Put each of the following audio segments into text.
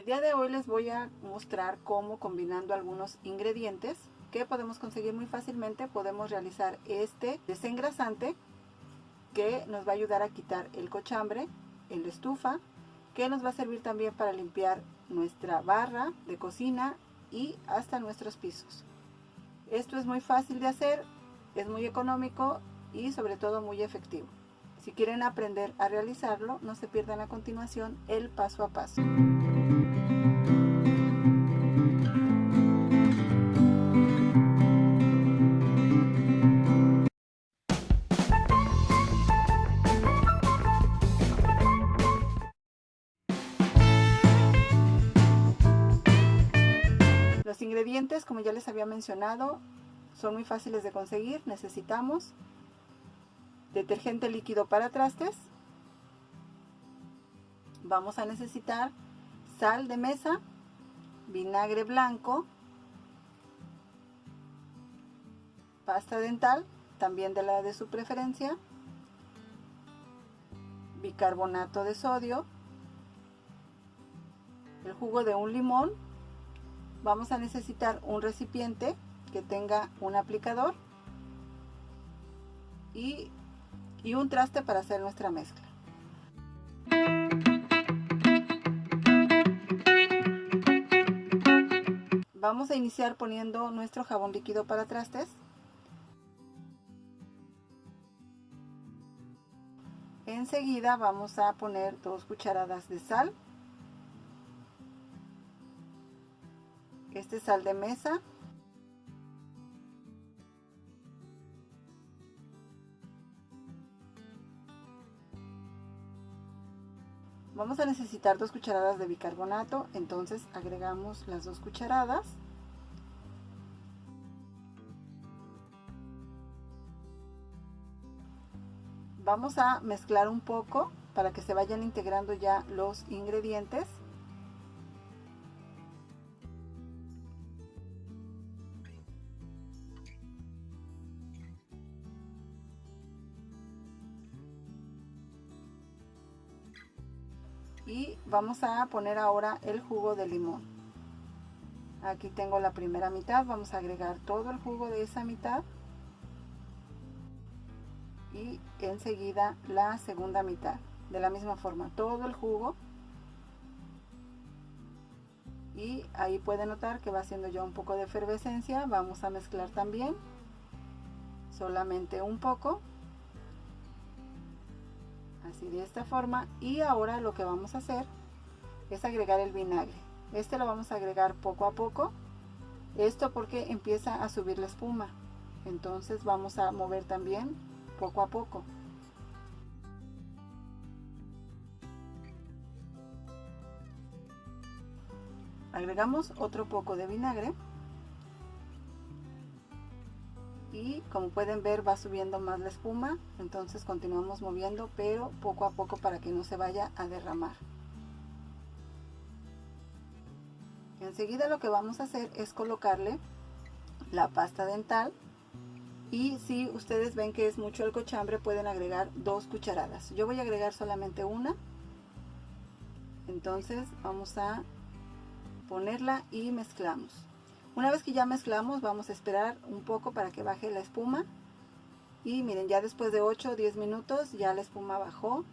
El día de hoy les voy a mostrar cómo combinando algunos ingredientes que podemos conseguir muy fácilmente podemos realizar este desengrasante que nos va a ayudar a quitar el cochambre en la estufa que nos va a servir también para limpiar nuestra barra de cocina y hasta nuestros pisos. Esto es muy fácil de hacer, es muy económico y sobre todo muy efectivo. Si quieren aprender a realizarlo, no se pierdan a continuación el paso a paso. Los ingredientes, como ya les había mencionado, son muy fáciles de conseguir. Necesitamos detergente líquido para trastes. Vamos a necesitar sal de mesa, vinagre blanco, pasta dental, también de la de su preferencia, bicarbonato de sodio, el jugo de un limón, vamos a necesitar un recipiente que tenga un aplicador y, y un traste para hacer nuestra mezcla. Vamos a iniciar poniendo nuestro jabón líquido para trastes. Enseguida vamos a poner dos cucharadas de sal. Este es sal de mesa. Vamos a necesitar dos cucharadas de bicarbonato, entonces agregamos las dos cucharadas. Vamos a mezclar un poco para que se vayan integrando ya los ingredientes. Y vamos a poner ahora el jugo de limón. Aquí tengo la primera mitad vamos a agregar todo el jugo de esa mitad. Y enseguida la segunda mitad de la misma forma todo el jugo. Y ahí puede notar que va haciendo ya un poco de efervescencia vamos a mezclar también solamente un poco así de esta forma. Y ahora lo que vamos a hacer es agregar el vinagre. Este lo vamos a agregar poco a poco. Esto porque empieza a subir la espuma. Entonces vamos a mover también poco a poco. Agregamos otro poco de vinagre y como pueden ver va subiendo más la espuma. Entonces continuamos moviendo pero poco a poco para que no se vaya a derramar. Enseguida lo que vamos a hacer es colocarle la pasta dental. Y si ustedes ven que es mucho el cochambre pueden agregar dos cucharadas. Yo voy a agregar solamente una. Entonces vamos a ponerla y mezclamos una vez que ya mezclamos vamos a esperar un poco para que baje la espuma. Y miren, ya después de 8 o 10 minutos ya la espuma bajó.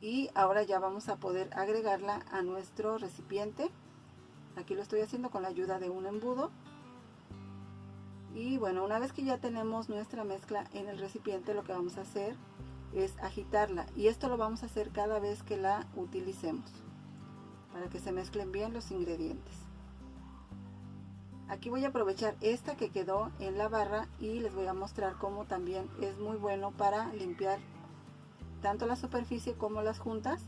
Y ahora ya vamos a poder agregarla a nuestro recipiente. Aquí lo estoy haciendo con la ayuda de un embudo. Y bueno, una vez que ya tenemos nuestra mezcla en el recipiente, lo que vamos a hacer es agitarla. Y esto lo vamos a hacer cada vez que la utilicemos para que se mezclen bien los ingredientes. Aquí voy a aprovechar esta que quedó en la barra y les voy a mostrar cómo también es muy bueno para limpiar tanto la superficie como las juntas.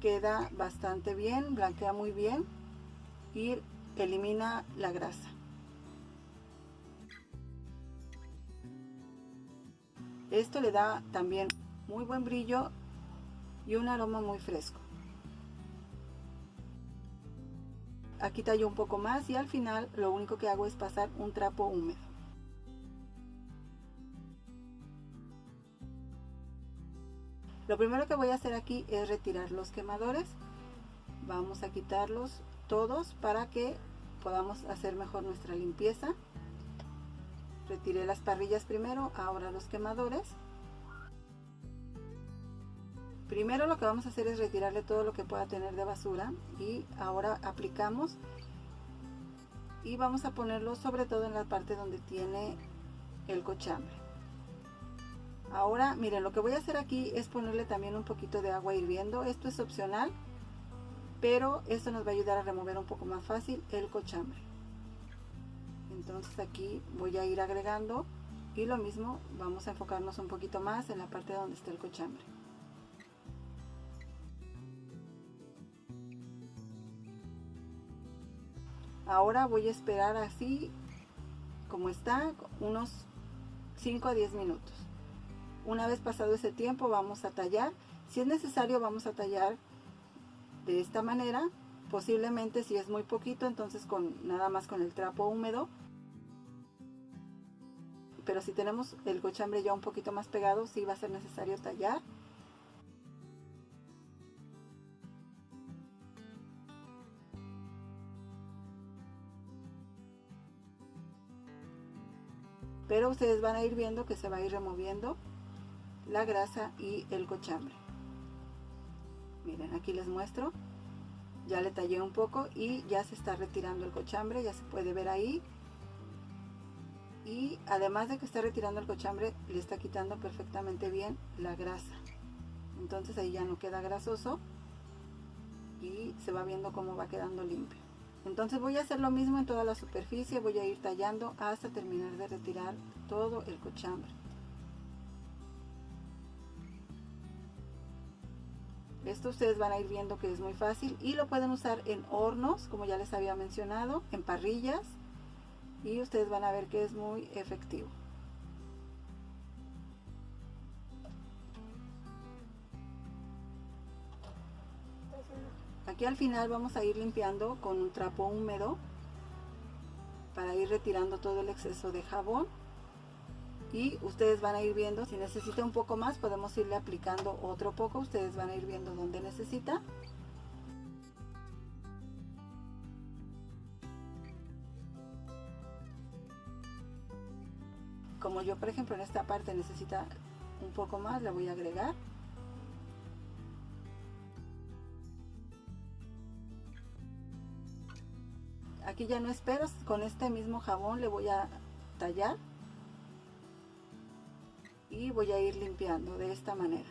Queda bastante bien, blanquea muy bien y elimina la grasa. Esto le da también muy buen brillo y un aroma muy fresco. Aquí tallo un poco más y al final lo único que hago es pasar un trapo húmedo Lo primero que voy a hacer aquí es retirar los quemadores. Vamos a quitarlos todos para que podamos hacer mejor nuestra limpieza. Retiré las parrillas primero, ahora los quemadores. Primero lo que vamos a hacer es retirarle todo lo que pueda tener de basura y ahora aplicamos y vamos a ponerlo sobre todo en la parte donde tiene el cochambre. Ahora miren lo que voy a hacer aquí es ponerle también un poquito de agua hirviendo. Esto es opcional pero esto nos va a ayudar a remover un poco más fácil el cochambre. Entonces aquí voy a ir agregando y lo mismo vamos a enfocarnos un poquito más en la parte donde está el cochambre. Ahora voy a esperar así como está unos 5 a 10 minutos. Una vez pasado ese tiempo vamos a tallar. Si es necesario vamos a tallar de esta manera. Posiblemente si es muy poquito entonces con nada más con el trapo húmedo. Pero si tenemos el cochambre ya un poquito más pegado sí va a ser necesario tallar. Pero ustedes van a ir viendo que se va a ir removiendo la grasa y el cochambre. Miren aquí les muestro. Ya le tallé un poco y ya se está retirando el cochambre ya se puede ver ahí. Y además de que está retirando el cochambre le está quitando perfectamente bien la grasa. Entonces ahí ya no queda grasoso y se va viendo cómo va quedando limpio entonces voy a hacer lo mismo en toda la superficie voy a ir tallando hasta terminar de retirar todo el cochambre. Esto ustedes van a ir viendo que es muy fácil y lo pueden usar en hornos como ya les había mencionado en parrillas y ustedes van a ver que es muy efectivo Aquí al final vamos a ir limpiando con un trapo húmedo para ir retirando todo el exceso de jabón. Y ustedes van a ir viendo si necesita un poco más podemos irle aplicando otro poco. Ustedes van a ir viendo dónde necesita. Como yo por ejemplo en esta parte necesita un poco más le voy a agregar aquí ya no espero con este mismo jabón le voy a tallar y voy a ir limpiando de esta manera.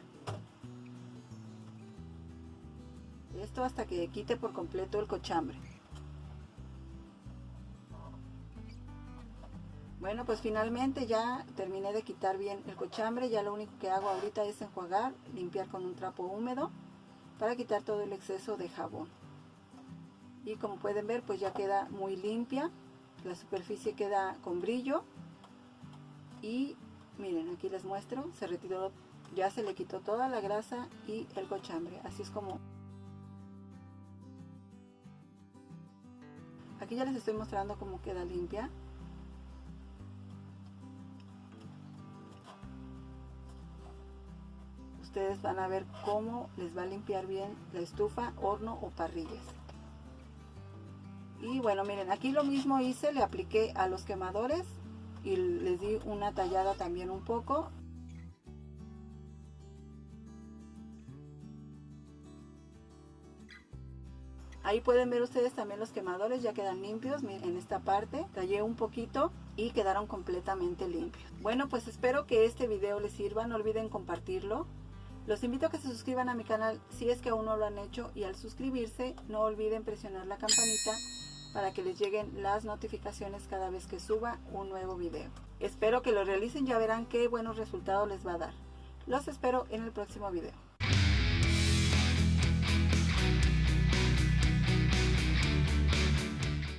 Esto hasta que quite por completo el cochambre. Bueno pues finalmente ya terminé de quitar bien el cochambre ya lo único que hago ahorita es enjuagar limpiar con un trapo húmedo para quitar todo el exceso de jabón y como pueden ver pues ya queda muy limpia la superficie queda con brillo y miren aquí les muestro se retiró ya se le quitó toda la grasa y el cochambre así es como aquí ya les estoy mostrando cómo queda limpia. Ustedes van a ver cómo les va a limpiar bien la estufa, horno o parrillas y bueno miren aquí lo mismo hice le apliqué a los quemadores y les di una tallada también un poco Ahí pueden ver ustedes también los quemadores, ya quedan limpios en esta parte. Tallé un poquito y quedaron completamente limpios. Bueno, pues espero que este video les sirva. No olviden compartirlo. Los invito a que se suscriban a mi canal si es que aún no lo han hecho. Y al suscribirse, no olviden presionar la campanita para que les lleguen las notificaciones cada vez que suba un nuevo video. Espero que lo realicen, ya verán qué buenos resultados les va a dar. Los espero en el próximo video.